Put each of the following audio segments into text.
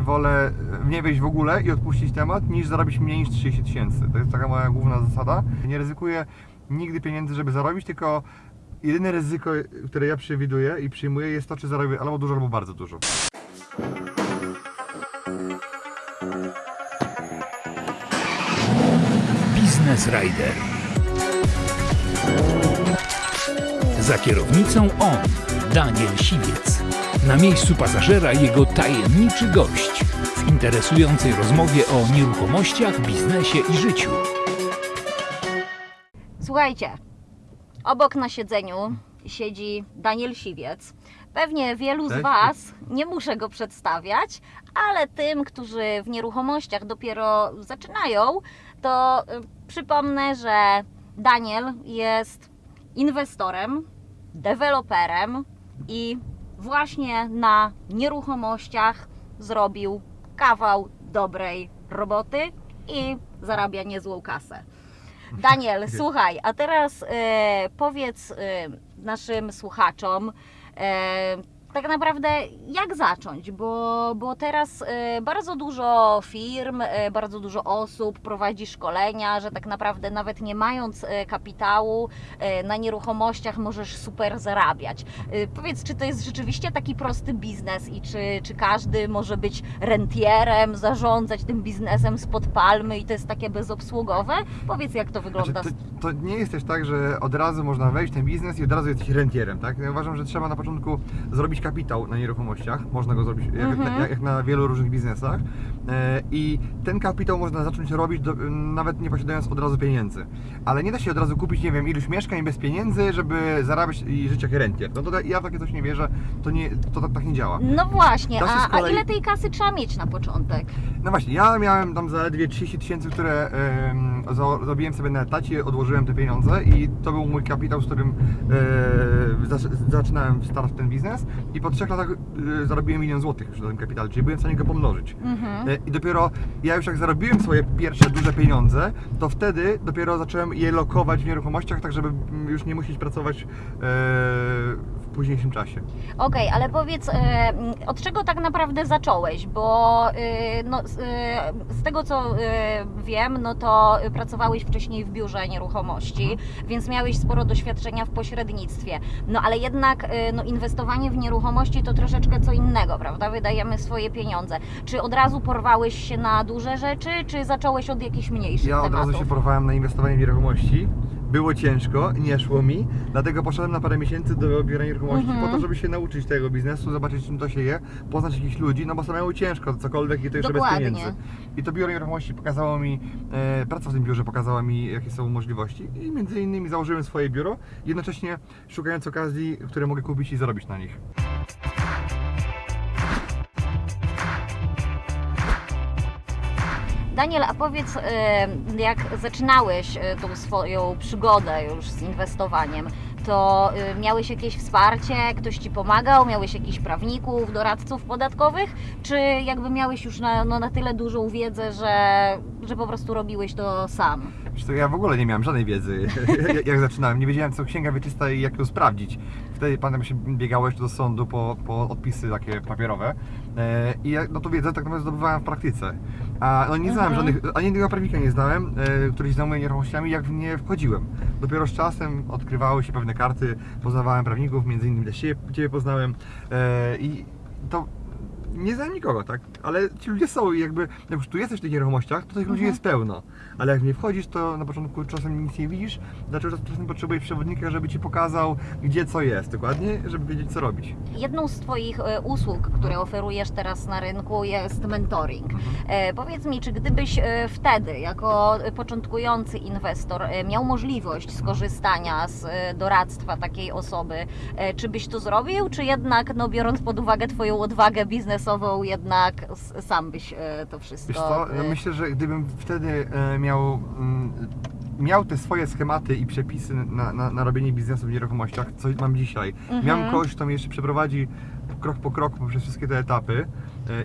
wolę nie wejść w ogóle i odpuścić temat, niż zarobić mniej niż 30 tysięcy. To jest taka moja główna zasada. Nie ryzykuję nigdy pieniędzy, żeby zarobić, tylko jedyne ryzyko, które ja przewiduję i przyjmuję jest to, czy zarobię albo dużo, albo bardzo dużo. Business Rider. Za kierownicą on, Daniel Siwiec. Na miejscu pasażera jego tajemniczy gość w interesującej rozmowie o nieruchomościach, biznesie i życiu. Słuchajcie, obok na siedzeniu siedzi Daniel Siwiec. Pewnie wielu z Cześć. Was, nie muszę go przedstawiać, ale tym, którzy w nieruchomościach dopiero zaczynają, to y, przypomnę, że Daniel jest inwestorem, deweloperem i właśnie na nieruchomościach zrobił kawał dobrej roboty i zarabia niezłą kasę. Daniel, słuchaj, a teraz e, powiedz e, naszym słuchaczom, e, tak naprawdę jak zacząć, bo, bo teraz e, bardzo dużo firm, e, bardzo dużo osób prowadzi szkolenia, że tak naprawdę nawet nie mając e, kapitału na nieruchomościach możesz super zarabiać. Powiedz, czy to jest rzeczywiście taki prosty biznes i czy, czy każdy może być rentierem, zarządzać tym biznesem spod palmy i to jest takie bezobsługowe? Powiedz, jak to Znaczy, wygląda. to, to nie jest też tak, że od razu można wejść w ten biznes i od razu jesteś rentierem, tak? Ja uważam, że trzeba na początku zrobić kapitał na nieruchomościach. Można go zrobić jak, Mhm. jak, jak na wielu różnych biznesach. E, I ten kapitał można zacząć robić do, nawet nie posiadając od razu pieniędzy. Ale nie da się od razu kupić, nie wiem, iluś mieszkań bez pieniędzy, żeby zarabiać i żyć jak rentier. No to ja w takie coś nie wierzę, to, nie, to tak, tak nie działa. No właśnie, a, kolei- a ile tej kasy trzeba mieć na początek? No właśnie, ja miałem tam zaledwie 30 tysięcy, które za- zrobiłem sobie na etacie, odłożyłem te pieniądze i to był mój kapitał, z którym e, zac- zaczynałem start w ten biznes i po trzech latach e, zarobiłem milion złotych już na tym kapitale, czyli byłem w stanie go pomnożyć. Mhm. E, I dopiero ja już jak zarobiłem swoje pierwsze duże pieniądze, to wtedy dopiero zacząłem je lokować w nieruchomościach, tak żeby już nie musieć pracować w późniejszym czasie. Okej, ale powiedz, e, m, od czego tak naprawdę zacząłeś? Bo e, no, z, e, z tego co e, wiem, no to pracowałeś wcześniej w biurze nieruchomości, Mhm. więc miałeś sporo doświadczenia w pośrednictwie. No ale jednak no, inwestowanie w nieruchomości to troszeczkę co innego, prawda? Wydajemy swoje pieniądze. Czy od razu porwałeś się na duże rzeczy, czy zacząłeś od jakichś mniejszych Ja od tematów? razu się porwałem na inwestowanie w nieruchomości. Było ciężko, nie szło mi, dlatego poszedłem na parę miesięcy do biura nieruchomości Mhm. po to, żeby się nauczyć tego biznesu, zobaczyć czym to się je, poznać jakichś ludzi, no bo samemu ciężko, cokolwiek i to jeszcze bez pieniędzy. I to biuro nieruchomości pokazało mi, e, praca w tym biurze pokazała mi jakie są możliwości i między innymi założyłem swoje biuro, jednocześnie szukając okazji, które mogę kupić i zarobić na nich. Daniel, a powiedz, jak zaczynałeś e, tą swoją przygodę już z inwestowaniem, to e, miałeś jakieś wsparcie, ktoś Ci pomagał, miałeś jakichś prawników, doradców podatkowych, czy jakby miałeś już na, no, na tyle dużą wiedzę, że, że po prostu robiłeś to sam? Co, ja w ogóle nie miałem żadnej wiedzy, jak- zaczynałem. Nie wiedziałem, co księga wieczysta i jak ją sprawdzić. Wtedy pamiętam, się jeszcze do sądu po, po odpisy takie papierowe. E, I no to wiedzę tak naprawdę zdobywałem w praktyce. A no, nie znałem Mhm. żadnych, ani jednego prawnika nie znałem, e, który się zajmuje nieruchomościami, jak w nie wchodziłem. Dopiero z czasem odkrywały się pewne karty, poznawałem prawników, między innymi też Ciebie, ciebie poznałem. E, I to nie znam nikogo, tak? Ale ci ludzie są i jakby, jak już tu jesteś w tych nieruchomościach, to tych ludzi Mhm. jest pełno. Ale jak nie wchodzisz, to na początku czasem nic nie widzisz, dlaczego czasem potrzebujesz przewodnika, żeby ci pokazał, gdzie co jest, dokładnie, żeby wiedzieć, co robić. Jedną z Twoich e, usług, które oferujesz teraz na rynku jest mentoring. E, powiedz mi, czy gdybyś e, wtedy, jako początkujący inwestor, miał możliwość skorzystania z doradztwa takiej osoby, czy byś to zrobił, czy jednak, no, biorąc pod uwagę Twoją odwagę biznesową, jednak sam byś e, to wszystko... Wiesz co, e, myślę, że gdybym wtedy e, miał, mm, miał te swoje schematy i przepisy na, na, na robienie biznesu w nieruchomościach, co mam dzisiaj, Mhm. miałem kogoś, kto mnie jeszcze przeprowadzi krok po kroku przez wszystkie te etapy,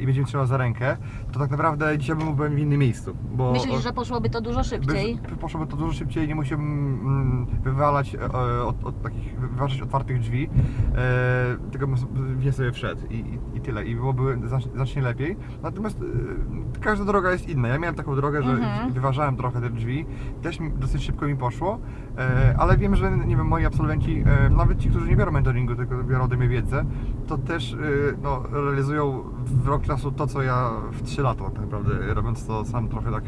i będzie mnie trzymał za rękę, to tak naprawdę dzisiaj bym był w innym miejscu. Bo Myślisz, że poszłoby to dużo szybciej? by, poszłoby to dużo szybciej, nie musiałbym mm, wywalać e, od, od takich, wyważać otwartych drzwi, e, tylko bym sobie- wszedł i, i, i tyle. I byłoby znacznie, lepiej. Natomiast e, każda droga jest inna. Ja miałem taką drogę, że Mhm. wyważałem trochę te drzwi, też mi, dosyć szybko mi poszło, e, ale wiem, że nie wiem, moi absolwenci, e, nawet ci, którzy nie biorą mentoringu, tylko biorą ode mnie wiedzę, to też e, no, realizują w rok czasu to, co ja w 3 lata tak naprawdę, robiąc to sam trochę tak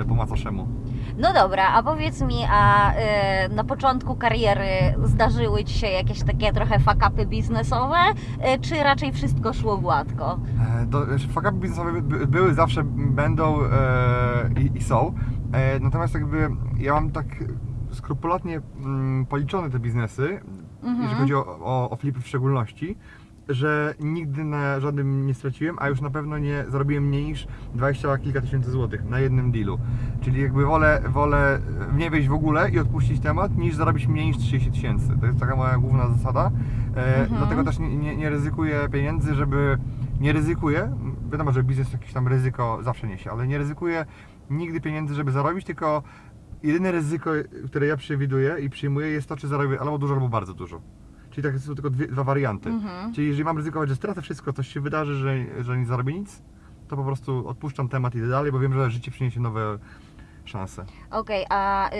e, po macoszemu. No dobra, a powiedz mi, a y, na początku kariery zdarzyły Ci się jakieś takie trochę fakapy biznesowe, y, czy raczej wszystko szło gładko? E, To fakapy biznesowe by- by- były, zawsze będą e, i, i są. E, natomiast jakby ja mam tak skrupulatnie mm, policzone te biznesy, Mhm. jeżeli chodzi o, o, o flipy w szczególności, że nigdy na żadnym nie straciłem, a już na pewno nie zarobiłem mniej niż 20 kilka tysięcy złotych na jednym dealu. Czyli jakby wolę, wolę nie wejść w ogóle i odpuścić temat, niż zarobić mniej niż 30 tysięcy. To jest taka moja główna zasada. E, Mhm. Dlatego też nie, nie, nie ryzykuję pieniędzy, żeby... Nie ryzykuję, wiadomo, że biznes jakieś tam ryzyko zawsze niesie, ale nie ryzykuję nigdy pieniędzy, żeby zarobić, tylko jedyne ryzyko, które ja przewiduję i przyjmuję jest to, czy zarobię albo dużo, albo bardzo dużo. Czyli tak są tylko dwie, dwa warianty. Mhm. Czyli jeżeli mam ryzykować, że stracę wszystko, coś się wydarzy, że, że nie zarobię nic, to po prostu odpuszczam temat i idę dalej, bo wiem, że życie przyniesie nowe szanse. Okej, a y,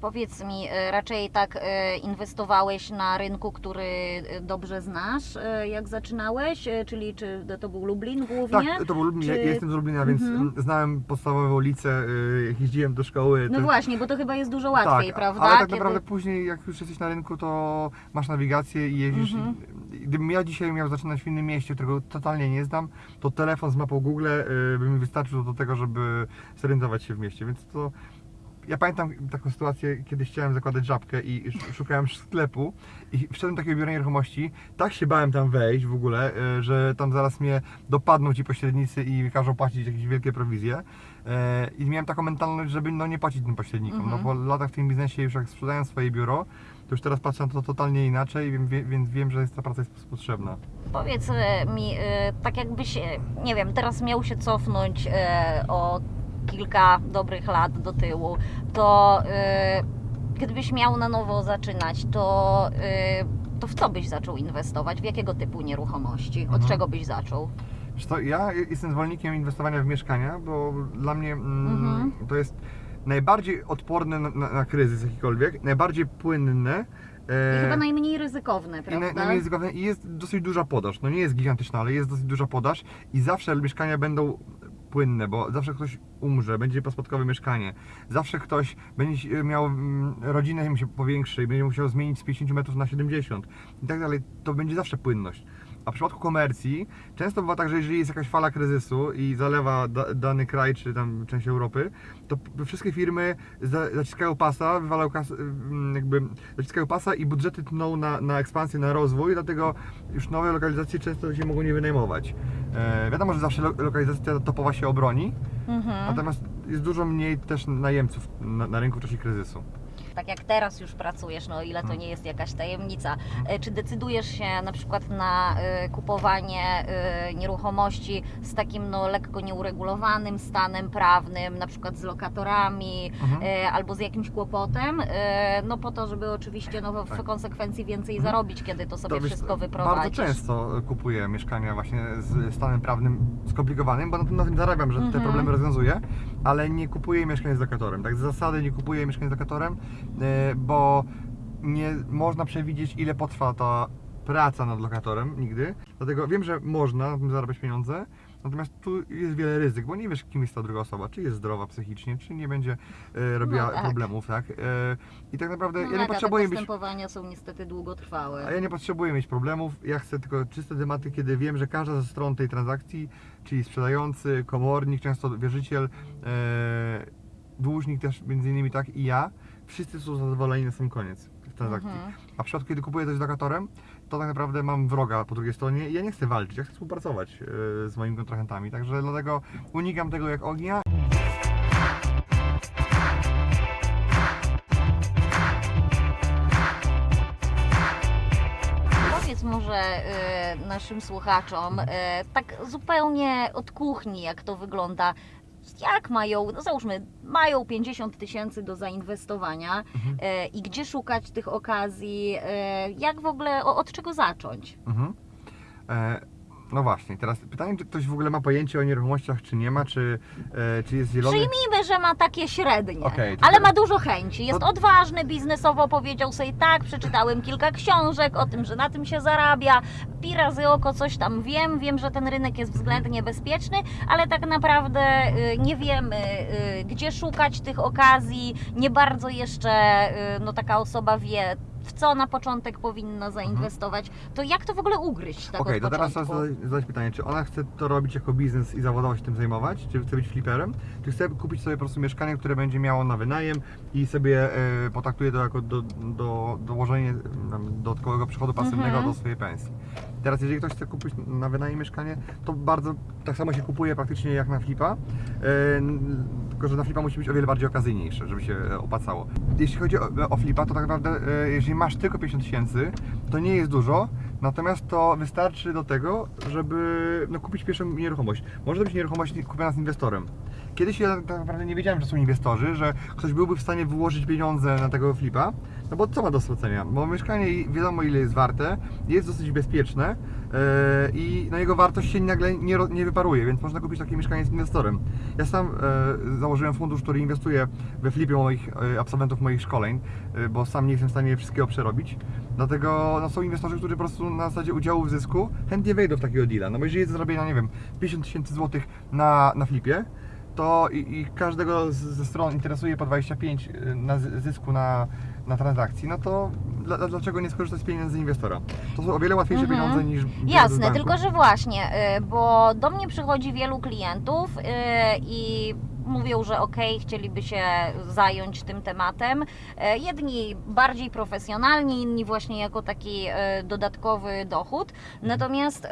powiedz mi, y, raczej tak y, inwestowałeś na rynku, który y, dobrze znasz, y, jak zaczynałeś, y, czyli czy to był Lublin głównie? Tak, to był Lublin, ja Czy- jestem z Lublina, więc Mhm. znałem podstawowe ulice, y, jak jeździłem do szkoły. No to- właśnie, bo to chyba jest dużo łatwiej, tak, prawda? Ale tak Kiedy- naprawdę później, jak już jesteś na rynku, to masz nawigację i jeździsz. Mhm. Gdybym ja dzisiaj miał zaczynać w innym mieście, którego totalnie nie znam, to telefon z mapą Google by mi wystarczył do tego, żeby zorientować się w mieście, więc to. Ja pamiętam taką sytuację, kiedy chciałem zakładać żabkę i sz- szukałem sklepu i wszedłem do takiego biura nieruchomości, tak się bałem tam wejść w ogóle, y, że tam zaraz mnie dopadną ci pośrednicy i każą płacić jakieś wielkie prowizje. E, I miałem taką mentalność, żeby no nie płacić tym pośrednikom, Mhm. no po latach w tym biznesie już jak sprzedałem swoje biuro, to już teraz patrzę na to totalnie inaczej, więc wiem, że jest, ta praca jest potrzebna. Powiedz e, mi, e, tak jakbyś, e, nie wiem, teraz miał się cofnąć e, o kilka dobrych lat do tyłu, to e, gdybyś miał na nowo zaczynać, to, e, to w co byś zaczął inwestować? W jakiego typu nieruchomości? Od Mhm. czego byś zaczął? Co, ja jestem zwolennikiem inwestowania w mieszkania, bo dla mnie mm, Mhm. to jest najbardziej odporne na, na, na kryzys jakikolwiek, najbardziej płynne. I chyba najmniej ryzykowne, I prawda? na, najmniej ryzykowne i jest dosyć duża podaż. No nie jest gigantyczna, ale jest dosyć duża podaż i zawsze mieszkania będą płynne, bo zawsze ktoś umrze, będzie pospadkowe mieszkanie. Zawsze ktoś będzie miał mm, rodzinę się powiększy i będzie musiał zmienić z 50 metrów na 70 i tak dalej. To będzie zawsze płynność. A w przypadku komercji często bywa tak, że jeżeli jest jakaś fala kryzysu i zalewa da, dany kraj czy tam część Europy, to wszystkie firmy za, zaciskają pasa, wywalają kas, mm, jakby zaciskają pasa i budżety tną na, na ekspansję, na rozwój, dlatego już nowe lokalizacje często się mogą nie wynajmować. E, wiadomo, że zawsze lo, lokalizacja topowa się obroni, Mhm. natomiast jest dużo mniej też najemców na, na rynku w czasie kryzysu. Tak jak teraz już pracujesz, no ile to Mhm. nie jest jakaś tajemnica. E, Czy decydujesz się na przykład na e, kupowanie e, nieruchomości z takim no lekko nieuregulowanym stanem prawnym, na przykład z lokatorami Mhm. albo z jakimś kłopotem, no po to, żeby oczywiście no, w Tak. konsekwencji więcej Mhm. zarobić, kiedy to sobie To wszystko wyprowadzisz. Bardzo często kupuję mieszkania właśnie z stanem prawnym skomplikowanym, bo na tym, na tym zarabiam, że te Mhm. problemy rozwiązuję, ale nie kupuję mieszkań z lokatorem. Tak z zasady nie kupuję mieszkań z lokatorem, bo nie można przewidzieć ile potrwa ta praca nad lokatorem nigdy. Dlatego wiem, że można zarabiać pieniądze, natomiast tu jest wiele ryzyk, bo nie wiesz kim jest ta druga osoba, czy jest zdrowa psychicznie, czy nie będzie e, robiła No tak. problemów, tak? E, I tak naprawdę No ja nie potrzebuję być postępowania są niestety długotrwałe. a ja nie potrzebuję mieć problemów, ja chcę tylko czyste tematy, kiedy wiem, że każda ze stron tej transakcji, czyli sprzedający, komornik, często wierzyciel, e, dłużnik też między innymi tak i ja, wszyscy są zadowoleni na sam koniec transakcji. Mhm. A w przypadku, kiedy kupuję coś z lokatorem, to tak naprawdę mam wroga po drugiej stronie i ja nie chcę walczyć, ja chcę współpracować e, z moimi kontrahentami, także dlatego unikam tego jak ognia. Powiedz może, e, naszym słuchaczom, e, tak zupełnie od kuchni, jak to wygląda. Jak mają, no załóżmy, mają 50 tysięcy do zainwestowania Mhm. e, i gdzie szukać tych okazji, e, jak w ogóle, o, od czego zacząć? Mhm. E, no właśnie, teraz pytanie, czy ktoś w ogóle ma pojęcie o nieruchomościach, czy nie ma, czy, e, czy jest zielony? Przyjmijmy, że ma takie średnie, Okej, to ale teraz- ma dużo chęci. Jest to- odważny biznesowo, powiedział sobie tak, przeczytałem kilka książek o tym, że na tym się zarabia. Pi razy oko coś tam wiem, wiem, że ten rynek jest względnie bezpieczny, ale tak naprawdę y, nie wiemy, y, gdzie szukać tych okazji. Nie bardzo jeszcze y, no, taka osoba wie, w co na początek powinna zainwestować. To jak to w ogóle ugryźć tak Okej, od to teraz trzeba początku? zadać, zadać pytanie, czy ona chce to robić jako biznes i zawodowo się tym zajmować, czy chce być fliperem, czy chce kupić sobie po prostu mieszkanie, które będzie miało na wynajem i sobie e, potraktuje to jako do, do, dołożenie em, dodatkowego przychodu pasywnego Mhm. do swojej pensji. Teraz jeżeli ktoś chce kupić na wynajem mieszkanie, to bardzo tak samo się kupuje praktycznie jak na flipa, e, n- tylko że na flipa musi być o wiele bardziej okazyjniejsze, żeby się e, opłacało. Jeśli chodzi o, o flipa, to tak naprawdę e, jeżeli masz tylko 50 tysięcy, to nie jest dużo, natomiast to wystarczy do tego, żeby no, kupić pierwszą nieruchomość. Może to być nieruchomość kupiona z inwestorem. Kiedyś ja tak naprawdę nie wiedziałem, że są inwestorzy, że ktoś byłby w stanie wyłożyć pieniądze na tego flipa, no bo co ma do stracenia? Bo mieszkanie wiadomo ile jest warte, jest dosyć bezpieczne e, i no, jego wartość się nagle nie, nie wyparuje, więc można kupić takie mieszkanie z inwestorem. Ja sam e, założyłem fundusz, który inwestuje we flipie moich e, absolwentów moich szkoleń, bo sam nie jestem w stanie wszystkiego przerobić. Dlatego no, są inwestorzy, którzy po prostu na zasadzie udziału w zysku chętnie wejdą w takiego deala. No bo jeżeli jest do zrobienia, nie wiem, 50 tysięcy złotych na, na flipie, to i, i każdego z, ze stron interesuje po 25 y, na zy- zysku na, na transakcji, no to dla, dla- dlaczego nie skorzystać z pieniędzy inwestora? To są o wiele łatwiejsze Mhm. pieniądze niż Jasne, tylko że właśnie, y, bo do mnie przychodzi wielu klientów y, i mówią, że okej, chcieliby się zająć tym tematem. Jedni bardziej profesjonalni, inni właśnie jako taki dodatkowy dochód. Natomiast y,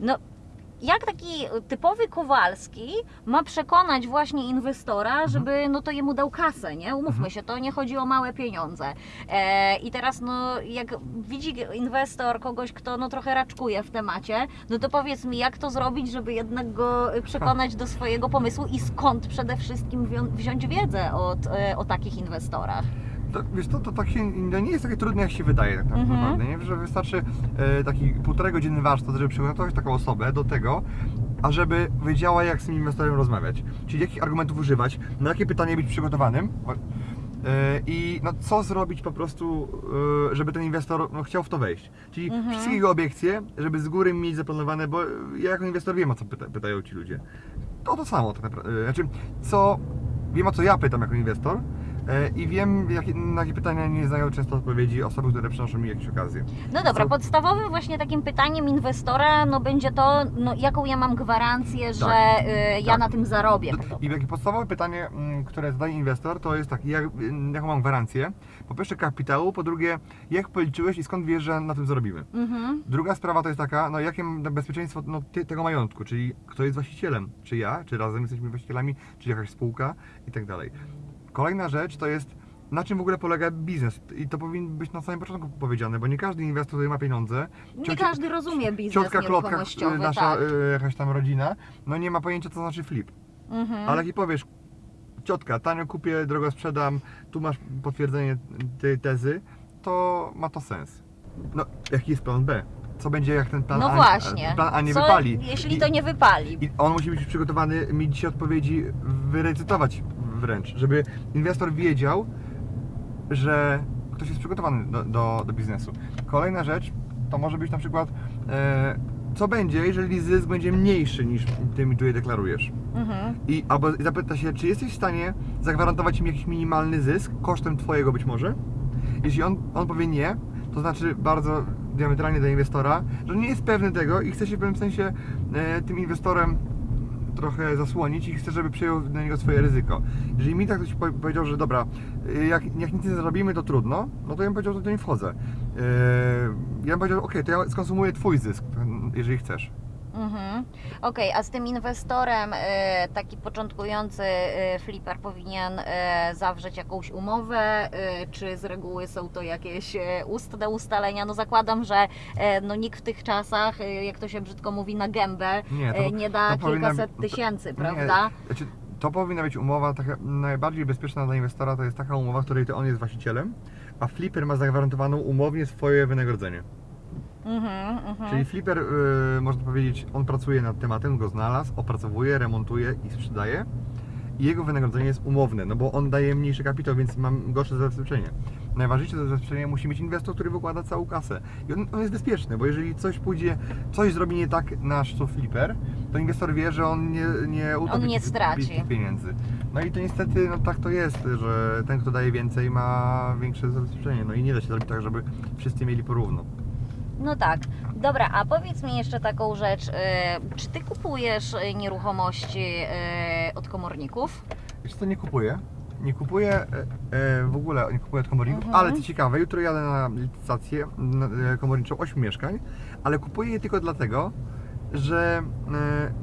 no jak taki typowy Kowalski ma przekonać właśnie inwestora, żeby no to jemu dał kasę, nie? Umówmy Mhm. się, to nie chodzi o małe pieniądze. E, I teraz no jak widzi inwestor kogoś, kto no trochę raczkuje w temacie, no to powiedz mi, jak to zrobić, żeby jednak go y, przekonać do swojego pomysłu i skąd przede wszystkim wziąć wiedzę od, e, o takich inwestorach? To, wiesz, to, to tak się, to nie jest takie trudne, jak się wydaje tak Mhm. naprawdę, nie? Że wystarczy e, taki półtorej godziny warsztat, żeby przygotować taką osobę do tego, ażeby wiedziała, jak z tym inwestorem rozmawiać. Czyli jakich argumentów używać, na jakie pytanie być przygotowanym e, i no, co zrobić po prostu, e, żeby ten inwestor no, chciał w to wejść. Czyli Mhm. wszystkie jego obiekcje, żeby z góry mieć zaplanowane, bo ja jako inwestor wiem, o co pyta, pytają ci ludzie. To to samo tak naprawdę. Znaczy, co, wiem o co ja pytam jako inwestor, E, I wiem, jakie, na jakie pytania nie znają często odpowiedzi osoby, które przynoszą mi jakieś okazje. No dobra, Co- podstawowym właśnie takim pytaniem inwestora no będzie to, no, jaką ja mam gwarancję, że Tak. y, ja Tak. na tym zarobię. I takie podstawowe pytanie, mm, które zadaje inwestor, to jest tak, jak, jaką mam gwarancję? Po pierwsze kapitału, po drugie, jak policzyłeś i skąd wiesz, że na tym zarobimy? Mhm. Druga sprawa to jest taka, no jakie mam bezpieczeństwo no, tego majątku, czyli kto jest właścicielem, czy ja, czy razem jesteśmy właścicielami, czy jakaś spółka i tak dalej. Kolejna rzecz to jest, na czym w ogóle polega biznes i to powinno być na samym początku powiedziane, bo nie każdy inwestor tutaj ma pieniądze. Nie każdy rozumie biznes Ciotka Klotka, nasza tak. y, jakaś tam rodzina, no nie ma pojęcia co znaczy flip. Mhm. Ale jak jej powiesz, ciotka, tanio kupię, drogo sprzedam, tu masz potwierdzenie tej tezy, to ma to sens. No, jaki jest plan B? Co będzie jak ten plan no A, plan A nie Co, wypali? Jeśli I- to nie wypali. I on musi być przygotowany, mi dzisiaj odpowiedzi wyrecytować wręcz, żeby inwestor wiedział, że ktoś jest przygotowany do, do, do biznesu. Kolejna rzecz to może być na przykład, e, co będzie, jeżeli zysk będzie mniejszy niż ty mi tutaj deklarujesz. Mhm. I albo zapyta się, czy jesteś w stanie zagwarantować im jakiś minimalny zysk, kosztem twojego być może? Jeśli on, on powie nie, to znaczy bardzo diametralnie do inwestora, że nie jest pewny tego i chce się w pewnym sensie e, tym inwestorem trochę zasłonić i chce, żeby przyjął na niego swoje ryzyko. Jeżeli mi tak ktoś powie- powiedział, że dobra, e, jak, jak nic nie zarobimy, to trudno, no to ja bym powiedział, że to nie wchodzę. E, ja bym powiedział, ok, to ja skonsumuję twój zysk, jeżeli chcesz. Mhm. Okej, a z tym inwestorem e, taki początkujący e, flipper powinien e, zawrzeć jakąś umowę, e, czy z reguły są to jakieś e, ustne ustalenia? No zakładam, że e, no, nikt w tych czasach, e, jak to się brzydko mówi, na gębę Nie, to- e, nie da to powinna kilkaset być- tysięcy, Nie, prawda? Znaczy, to powinna być umowa taka najbardziej bezpieczna dla inwestora, to jest taka umowa, w której to on jest właścicielem, a flipper ma zagwarantowaną umownie swoje wynagrodzenie. Mhm, mhm. Czyli flipper, y, można powiedzieć, on pracuje nad tematem, go znalazł, opracowuje, remontuje i sprzedaje. I jego wynagrodzenie jest umowne, no bo on daje mniejszy kapitał, więc mam gorsze zabezpieczenie. Najważniejsze zabezpieczenie musi mieć inwestor, który wykłada całą kasę. I on, on jest bezpieczny, bo jeżeli coś pójdzie, coś zrobi nie tak nasz co flipper, to inwestor wie, że on nie, nie utopi nie tych- straci. tych pieniędzy. No i to niestety no, tak to jest, że ten, kto daje więcej, ma większe zabezpieczenie. No i nie da się zrobić tak, żeby wszyscy mieli porówno. No tak. Dobra, a powiedz mi jeszcze taką rzecz. e, Czy ty kupujesz e, nieruchomości e, od komorników? Wiesz co, nie kupuję. Nie kupuję w ogóle, nie kupuję od komorników, Mhm. ale co ciekawe, jutro jadę na licytację komorniczą 8 mieszkań, ale kupuję je tylko dlatego, że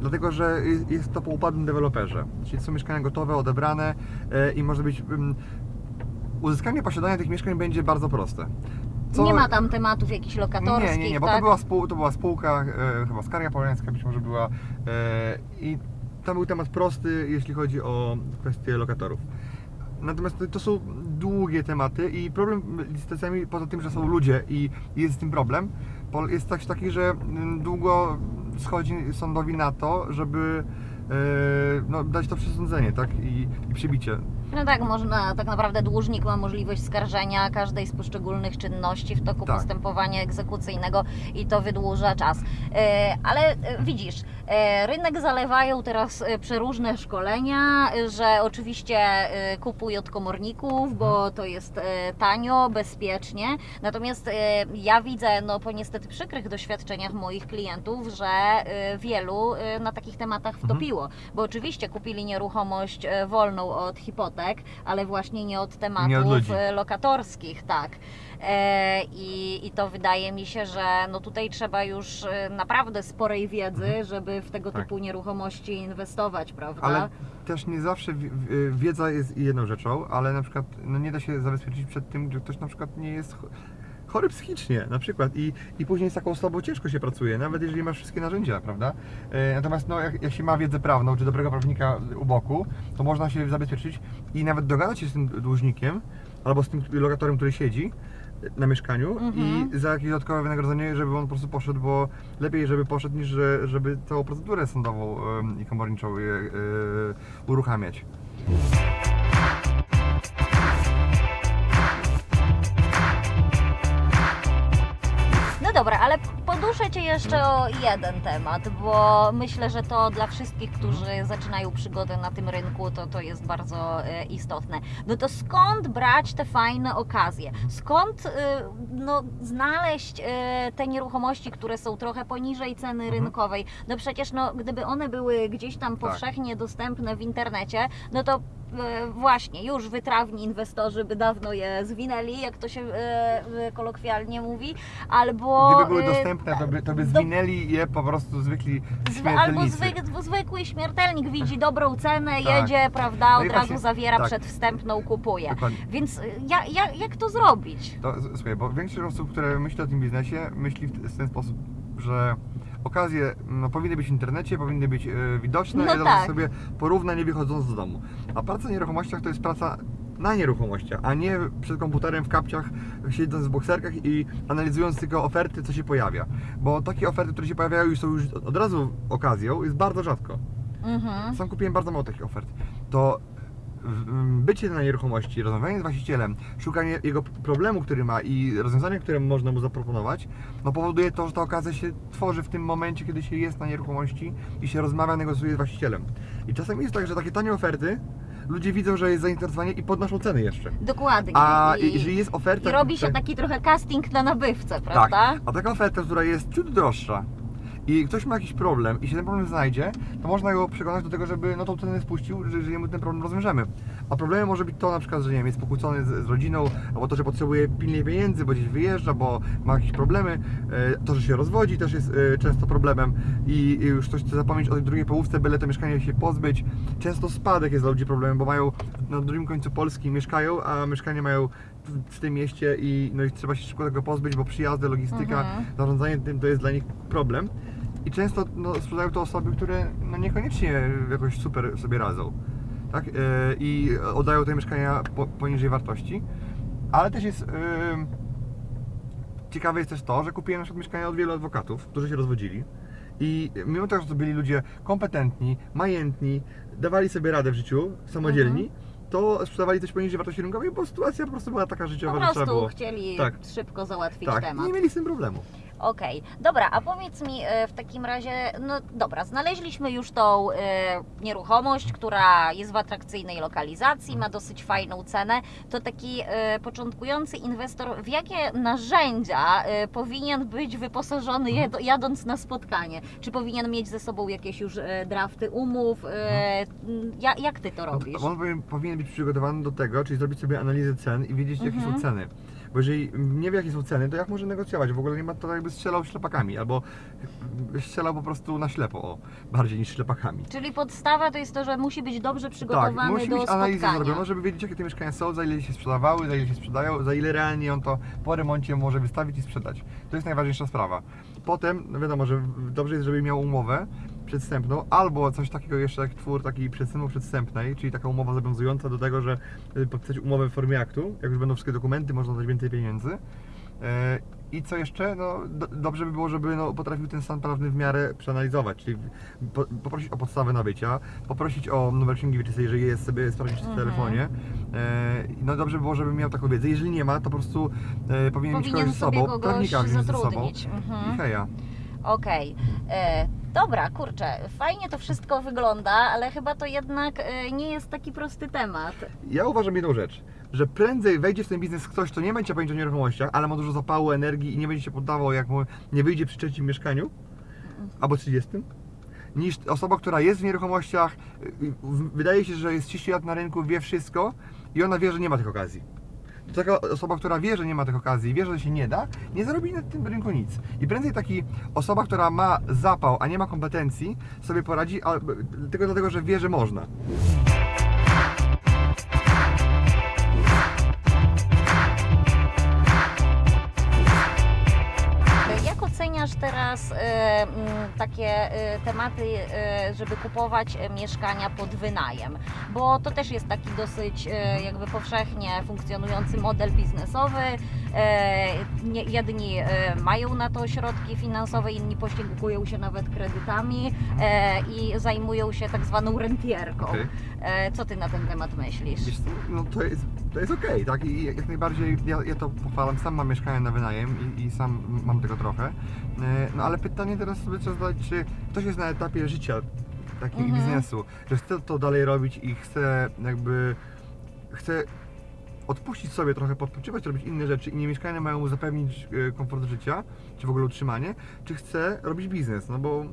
dlatego, że jest, jest to po upadłym deweloperze. Czyli są mieszkania gotowe, odebrane i może być mm, uzyskanie posiadania tych mieszkań będzie bardzo proste. Co- Nie ma tam tematów jakichś lokatorskich, nie, nie, nie, bo tak? to, była spół, to była spółka, e, chyba Skaria Polańska być może była e, i tam był temat prosty, jeśli chodzi o kwestie lokatorów. Natomiast to, to są długie tematy i problem z licytacjami, poza tym, że są ludzie i jest z tym problem, jest też taki, że mm, długo schodzi sądowi na to, żeby e, no, dać to przesądzenie, tak, i, i przybicie. No tak, można, tak naprawdę dłużnik ma możliwość skarżenia każdej z poszczególnych czynności w toku Tak. postępowania egzekucyjnego i to wydłuża czas. E, ale e, widzisz, e, rynek zalewają teraz przeróżne szkolenia, że oczywiście kupuj od komorników, bo to jest tanio, bezpiecznie. Natomiast ja widzę, no po niestety przykrych doświadczeniach moich klientów, że wielu na takich tematach wtopiło, bo oczywiście kupili nieruchomość wolną od hipotek, ale właśnie nie od tematów Nie od e, lokatorskich, tak. E, I, I to wydaje mi się, że no tutaj trzeba już e, naprawdę sporej wiedzy, żeby w tego Tak. typu nieruchomości inwestować, prawda? Ale też nie zawsze wi- wi- wiedza jest jedną rzeczą, ale na przykład no nie da się zabezpieczyć przed tym, że ktoś na przykład nie jest chory psychicznie na przykład i, i później z taką osobą ciężko się pracuje, nawet jeżeli masz wszystkie narzędzia, prawda? E, Natomiast no, jak, jak się ma wiedzę prawną, czy dobrego prawnika u boku, to można się zabezpieczyć i nawet dogadać się z tym dłużnikiem albo z tym lokatorem, który siedzi na mieszkaniu Mhm. i za jakieś dodatkowe wynagrodzenie, żeby on po prostu poszedł, bo lepiej, żeby poszedł, niż że, żeby całą procedurę sądową i komorniczą e, e, uruchamiać. Cię jeszcze o jeden temat, bo myślę, że to dla wszystkich, którzy zaczynają przygodę na tym rynku, to, to jest bardzo e, istotne. No to skąd brać te fajne okazje? Skąd e, no, znaleźć e, te nieruchomości, które są trochę poniżej ceny Mhm. rynkowej? No przecież no, gdyby one były gdzieś tam Tak. powszechnie dostępne w internecie, no to właśnie już wytrawni inwestorzy by dawno je zwinęli, jak to się e, e, kolokwialnie mówi, albo Gdyby były e, dostępne, to by, to by do- zwinęli je po prostu zwykli zwy, albo zwyk, zwykły śmiertelnik widzi dobrą cenę, Tak. jedzie, prawda, No od razu właśnie- zawiera tak. przedwstępną, kupuje. Dokładnie. Więc e, ja, ja, jak to zrobić? To, słuchaj, bo większość osób, które myśli o tym biznesie, myśli w ten sposób, że okazje no, powinny być w internecie, powinny być e, widoczne No i tak. sobie porówna nie wychodząc z domu. A praca w nieruchomościach to jest praca na nieruchomościach, a nie przed komputerem w kapciach, siedząc w bokserkach i analizując tylko oferty, co się pojawia. Bo takie oferty, które się pojawiają i są już od razu okazją, jest bardzo rzadko. Mhm. Sam kupiłem bardzo mało takich ofert. To bycie na nieruchomości, rozmawianie z właścicielem, szukanie jego problemu, który ma i rozwiązania, które można mu zaproponować, no powoduje to, że ta okazja się tworzy w tym momencie, kiedy się jest na nieruchomości i się rozmawia, negocjuje z właścicielem. I czasem jest tak, że takie tanie oferty, ludzie widzą, że jest zainteresowanie i podnoszą ceny jeszcze. Dokładnie. A I, jeżeli jest oferta... i robi się tak- taki trochę casting na nabywcę, tak, prawda? a taka oferta, która jest ciut droższa i ktoś ma jakiś problem i się ten problem znajdzie, to można go przekonać do tego, żeby no tą cenę spuścił, że, że mu ten problem rozwiążemy. A problemem może być to na przykład, że nie wiem, jest pokłócony z, z rodziną, albo to, że potrzebuje pilnie pieniędzy, bo gdzieś wyjeżdża, bo ma jakieś problemy, e, to, że się rozwodzi też jest e, często problemem i już ktoś chce zapomnieć o tej drugiej połówce, byle to mieszkanie się pozbyć. Często spadek jest dla ludzi problemem, bo mają na drugim końcu Polski mieszkają, a mieszkanie mają w, w tym mieście i, no i trzeba się szybko tego pozbyć, bo przyjazdy, logistyka, Mhm. zarządzanie tym to jest dla nich problem. I często no, sprzedają to osoby, które no, niekoniecznie jakoś super sobie radzą. Tak? E, I oddają te mieszkania po, poniżej wartości. Ale też jest. em, ciekawe jest też to, że kupiłem na przykład mieszkania od wielu adwokatów, którzy się rozwodzili. I mimo tego, że to byli ludzie kompetentni, majętni, dawali sobie radę w życiu, samodzielni, to sprzedawali coś poniżej wartości rynkowej, bo sytuacja po prostu była taka życiowa, Po że trzeba prostu było. chcieli Tak. szybko załatwić Tak, i temat. nie mieli z tym problemu. Okej, dobra, a powiedz mi e, w takim razie, no dobra, znaleźliśmy już tą e, nieruchomość, która jest w atrakcyjnej lokalizacji, ma dosyć fajną cenę. To taki e, początkujący inwestor, w jakie narzędzia e, powinien być wyposażony jed, jadąc na spotkanie? Czy powinien mieć ze sobą jakieś już e, drafty umów? E, ja, jak ty to robisz? On powinien, powinien być przygotowany do tego, czyli zrobić sobie analizę cen i wiedzieć, jakie Mhm. są ceny. Bo jeżeli nie wie, jakie są ceny, to jak może negocjować? W ogóle nie ma to jakby strzelał ślepakami, albo strzelał po prostu na ślepo, o, bardziej niż ślepakami. Czyli podstawa to jest to, że musi być dobrze przygotowany Tak, musi do mieć analizę zrobioną, żeby wiedzieć, jakie te mieszkania są, za ile się sprzedawały, za ile się sprzedają, za ile realnie on to po remoncie może wystawić i sprzedać. To jest najważniejsza sprawa. Potem, no wiadomo, że dobrze jest, żeby miał umowę przedstępną, albo coś takiego jeszcze jak twór takiej przedstępu przedstępnej, czyli taka umowa zobowiązująca do tego, że y, podpisać umowę w formie aktu, jak już będą wszystkie dokumenty, można dać więcej pieniędzy. E, I co jeszcze? No, do, dobrze by było, żeby no, potrafił ten stan prawny w miarę przeanalizować, czyli po, poprosić o podstawę nabycia, poprosić o numer księgi wieczystej, jeżeli jest sobie sprawdzić w Mhm. telefonie. E, no dobrze by było, żeby miał taką wiedzę. Jeżeli nie ma, to po prostu e, powinien, mieć Powinien kogoś z sobą, prawnika wziąć ze sobą. zatrudnić. I Mhm. heja. Okej. E, Dobra, kurczę, fajnie to wszystko wygląda, ale chyba to jednak e, nie jest taki prosty temat. Ja uważam jedną rzecz, że prędzej wejdzie w ten biznes ktoś, kto nie będzie pamiętać o nieruchomościach, ale ma dużo zapału, energii i nie będzie się poddawał, jak mu nie wyjdzie przy trzecim mieszkaniu albo 30, niż osoba, która jest w nieruchomościach, wydaje się, że jest 30 lat na rynku, wie wszystko i ona wie, że nie ma tych okazji. Taka osoba, która wie, że nie ma tych okazji, wie, że się nie da, nie zarobi na tym rynku nic. I prędzej taki osoba, która ma zapał, a nie ma kompetencji, sobie poradzi, a, tylko dlatego, że wie, że można. Teraz e, m, takie e, tematy, e, żeby kupować e, mieszkania pod wynajem? Bo to też jest taki dosyć jakby powszechnie funkcjonujący model biznesowy. E, jedni e, mają na to środki finansowe, inni posiłkują się nawet kredytami e, i zajmują się tak zwaną rentierką. E, co ty na ten temat myślisz? No to jest, to jest okej, tak? I jak najbardziej ja, ja to pochwalam, sam mam mieszkanie na wynajem i, i sam mam tego trochę. No ale pytanie teraz sobie trzeba zadać, czy ktoś jest na etapie życia takiego Mhm. biznesu, że chce to dalej robić i chce jakby chce odpuścić sobie trochę, podpoczywać, robić inne rzeczy i nie mieszkania mają mu zapewnić e, komfort życia, czy w ogóle utrzymanie, czy chce robić biznes, no bo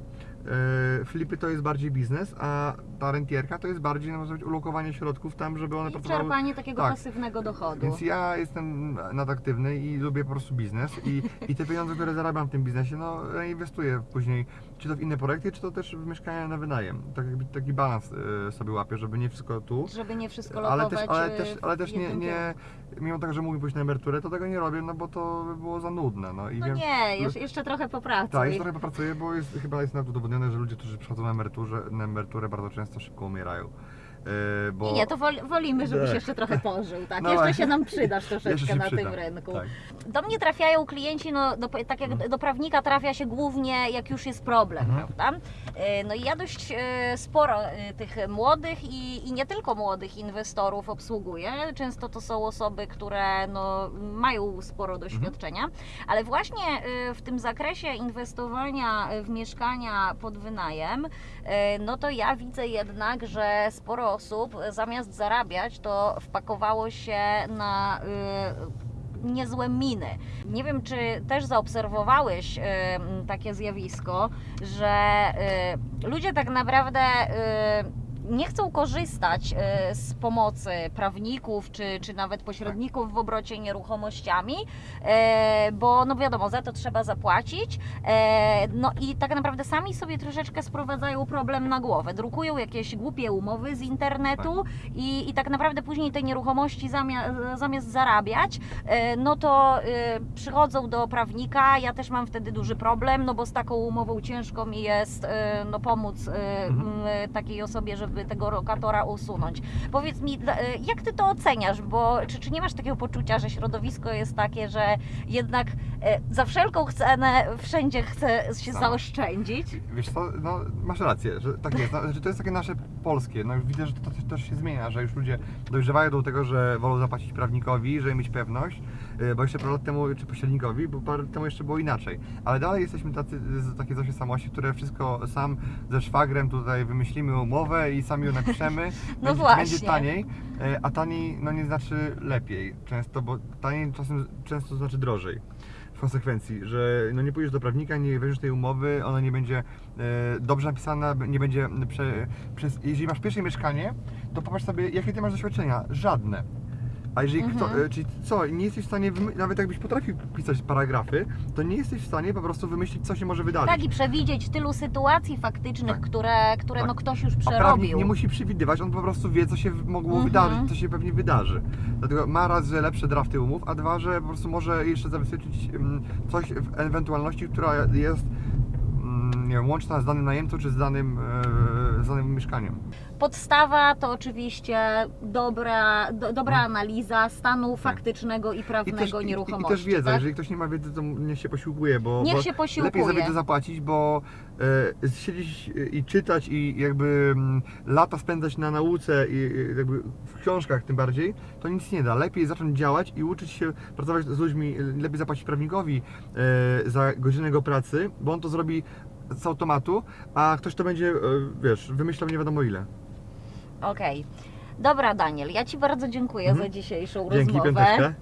flipy to jest bardziej biznes, a ta rentierka to jest bardziej, no, można ulokowanie środków tam, żeby one I pracowały czerpanie takiego tak. pasywnego dochodu. więc ja jestem nadaktywny i lubię po prostu biznes i, i te pieniądze, które zarabiam w tym biznesie, no inwestuję później, czy to w inne projekty, czy to też w mieszkania na wynajem. Tak jakby taki balans y, sobie łapię, żeby nie wszystko tu. Żeby nie wszystko Ale lokować też, ale e, też, ale też nie, jednym nie, kierunku. mimo tego, że mógłbym pójść na emeryturę, to tego nie robię, no bo to by było za nudne. No, i No wiem, nie, jeszcze, jeszcze trochę popracuj. tak, jeszcze trochę popracuję, bo jest, chyba jest nawet udowodnione, że ludzie, którzy przychodzą na, emeryturze, na emeryturę bardzo często szybko umierają. Y, bo... Nie, nie, to woli, wolimy, żebyś Tak. jeszcze trochę pożył, tak? No jeszcze się nam przydasz troszeczkę na przyda, tym rynku. Tak. Do mnie trafiają klienci, no do, tak jak Mhm. do prawnika trafia się głównie jak już jest problem, Mhm. prawda? E, No i ja dość e, sporo tych młodych i, i nie tylko młodych inwestorów obsługuję. Często to są osoby, które no, mają sporo doświadczenia, ale właśnie w tym zakresie inwestowania w mieszkania pod wynajem, no to ja widzę jednak, że sporo osób e, zamiast zarabiać, to wpakowało się na e, niezłe miny. Nie wiem, czy też zaobserwowałeś m, takie zjawisko, że e, ludzie tak naprawdę e, nie chcą korzystać e, z pomocy prawników czy, czy nawet pośredników w obrocie nieruchomościami, e, bo no wiadomo, za to trzeba zapłacić. E, No i tak naprawdę sami sobie troszeczkę sprowadzają problem na głowę. Drukują jakieś głupie umowy z internetu i, i tak naprawdę później te nieruchomości zamiast, zamiast zarabiać, no to przychodzą do prawnika. Ja też mam wtedy duży problem, no bo z taką umową ciężko mi jest no, pomóc Mhm. takiej osobie, żeby tego lokatora usunąć. Powiedz mi, jak ty to oceniasz? Bo czy, czy nie masz takiego poczucia, że środowisko jest takie, że jednak e, za wszelką cenę wszędzie chce się Tak. zaoszczędzić? Wiesz co, no masz rację, że tak jest, no, że to jest takie nasze polskie, no widzę, że to też, też się zmienia, że już ludzie dojrzewają do tego, że wolą zapłacić prawnikowi, żeby mieć pewność, bo jeszcze parę lat temu, czy pośrednikowi, bo parę lat temu jeszcze było inaczej, ale dalej jesteśmy tacy, z- takie zasie samości, które wszystko sam ze szwagrem tutaj wymyślimy umowę i sami ją napiszemy, No będzie, właśnie. będzie taniej, y, a taniej no nie znaczy lepiej często, bo taniej czasem często znaczy drożej w konsekwencji, że no nie pójdziesz do prawnika, nie weźmiesz tej umowy, ona nie będzie e, dobrze napisana, nie będzie prze, przez, jeżeli masz pierwsze mieszkanie, to popatrz sobie, jakie ty masz doświadczenia, żadne. A jeżeli kto, Mhm. e, czyli co, nie jesteś w stanie, nawet jakbyś potrafił pisać paragrafy, to nie jesteś w stanie po prostu wymyślić, co się może wydarzyć. Tak, i przewidzieć tylu sytuacji faktycznych, Tak. które, które Tak. no ktoś już A przerobił. nie musi przewidywać, on po prostu wie, co się mogło Mhm. wydarzyć, co się pewnie wydarzy. Dlatego ma raz, że lepsze drafty umów, a dwa, że po prostu może jeszcze zabezpieczyć mm, coś w ewentualności, która jest mm, nie wiem, łączna z danym najemcą, czy z danym, z danym mieszkaniem. Podstawa to oczywiście dobra, do, dobra analiza stanu faktycznego i Tak. I prawnego też, i, i nieruchomości. też wiedza, tak? jeżeli ktoś nie ma wiedzy, to niech się posiłkuje, bo, Niech bo się posiłkuje. lepiej za wiedzę zapłacić, bo e, siedzieć i czytać i jakby mm, lata spędzać na nauce i i jakby w książkach tym bardziej, to nic nie da. Lepiej zacząć działać i uczyć się pracować z ludźmi, lepiej zapłacić prawnikowi e, za godzinę jego pracy, bo on to zrobi z automatu, a ktoś to będzie, e, wiesz, wymyślał nie wiadomo ile. Okej. Dobra, Daniel, ja Ci bardzo dziękuję Mhm. za dzisiejszą Dzięki, rozmowę. piąteczkę.